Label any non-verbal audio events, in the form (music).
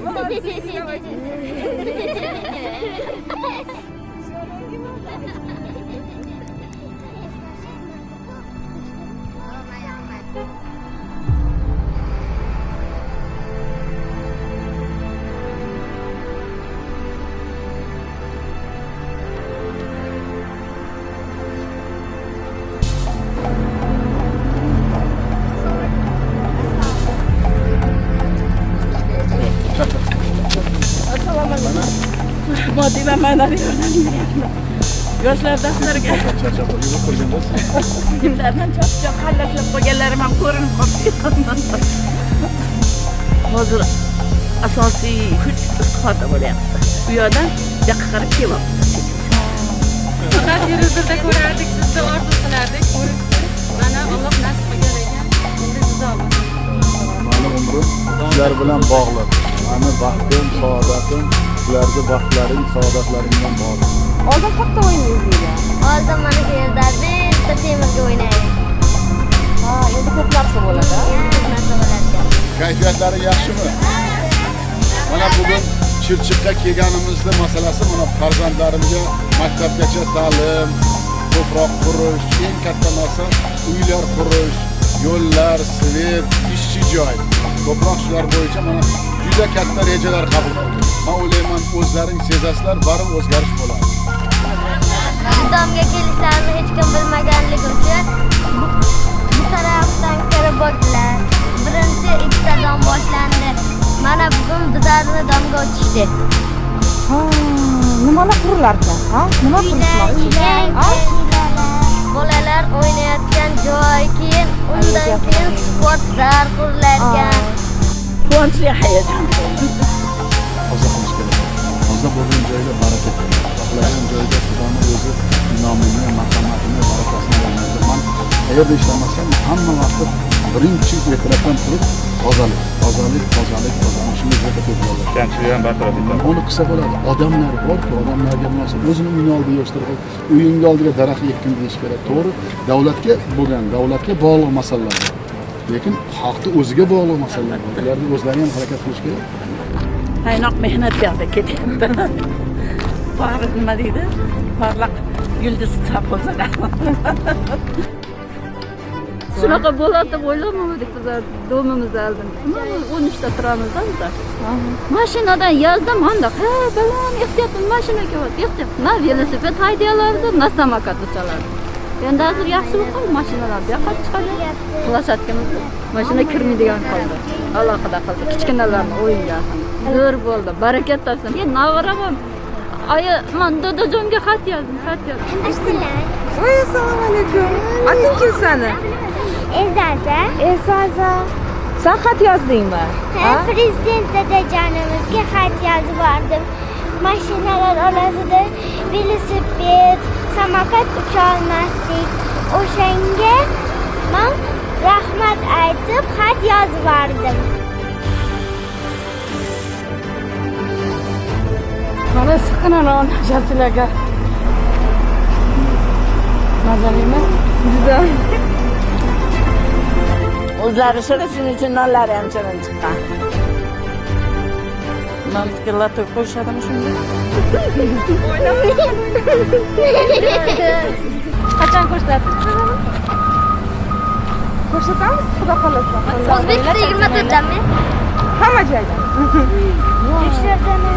Молодцы, давайте. (laughs) beryapman yoshlar daftariga charchab yurib qo'ygandirsiz kimlardan charchoq qallatlab qo'yganlarim ham ko'rinib qolibdi hozir asosiy kuch istihoda bo'lyapti. U yoqdan bu yoqqa qarab kelyapmiz faqat televizorda ko'rardik sizni orzu qilardik mana alloh nasib qilgan ekan endi siz mani umrim sizlar bilan bog'liq. Mani baxtim saodatim sizlarga baxtlaring saodatlaring bilan bog'liq oldin qayerda o'ynaysiz Oldin mana bu yerda bitta temirga o'ynaylik. ha endi ko'p narsa bo'ladi Endi ko'p narsa bo'ladi. kayfiyatlari yaxshimi mana bugun chirchiqqa kelganimizda masalasi mana farzandlarimga maktabgacha ta'lim ko'proq qurish eng katta narsa uylar qurish yo'llar svet ishchi joy ko'proq shular bo'yicha mana juda katta rejalar qabul qildik man o'ylayman o'zlaring sezasizlar baribir o'zgarish bo'ladi Domga kelishlarini hech kim bilmaganligi uchun bu, bu tarafdan kirib bo'ldilar. Birinchi ikkita dom boshlandi. Mana bugun bizlarni domga o'tishdi. ha nimalar qurilar ekan ha nima qilishmoqchi Ha? Bolalar o'ynayotgan joy, keyin undan keyin sport ekan. quvonchli hayajon. Toza qilish kerak toza bo'lgan joyda baraka xohlagan joyda xudoni o'zi inomini marhamatini barakasini man qayerda ishlamasam hamma vaqt birinchi e'tirofdan turib tozalik tozalik tozalik tozalik shunday joyda ko'p kamchilik ham bartaraf etadi uni qilsa bo'ladi. Odamlar borku odamlarga narsa o'zini uyini oldiga yig'ishtirib uyingni oldiga daraxt ekkin deyish kerak. To'g'ri davlatga bo'lgan davlatga bog'liq masalalar. Bor. lekin xalqni o'ziga bog'liq masalalar. Bor ularni o'zlari ham harakat qilish kerak. Qaynoq mehnat yoqda ketyapti. Nima deydi? Porloq yulduz sarg'o'zada shunaqa bo'ladi deb o'ylamadik bizlar domimizni oldin o'n uchta turamizda bizlar mashinadan yozda manda ha baland ehtiyot mashina kelyapti ehtiyot na velosiped haydayalardi na samokat uchalardi endi hozir yaxshi bo'lib qoldi mashinalar bu yoqqa chiqadi plashadkamiz mashina kirmaydigan qoldi alohida qildi kichkinalarni o'yinga zo'r bo'ldi barakat topsin keyin navaram oyi man dadajonga xat yozdim xat yozdim assalomu alaykum oting kim sani Ezaza, esaza san xat yozdingmi ha prezident dadajonimizga xat yozib bordim. Mashinalar orasida velosiped, samokat ucha olmasdik. O'shanga men rahmat aytib xat yozib bordim. mana siqinaman sharchilarga mazalimi juda o'zlari shirin shuning uchun nonlari ham shirin chiqqan nonga lato qo'yishadimi shunda qachon ko'rsatasiz ko'rsatamiz xudo xohlasa O'zbekistonda 24 dami? hamma joyda Tekshirdim.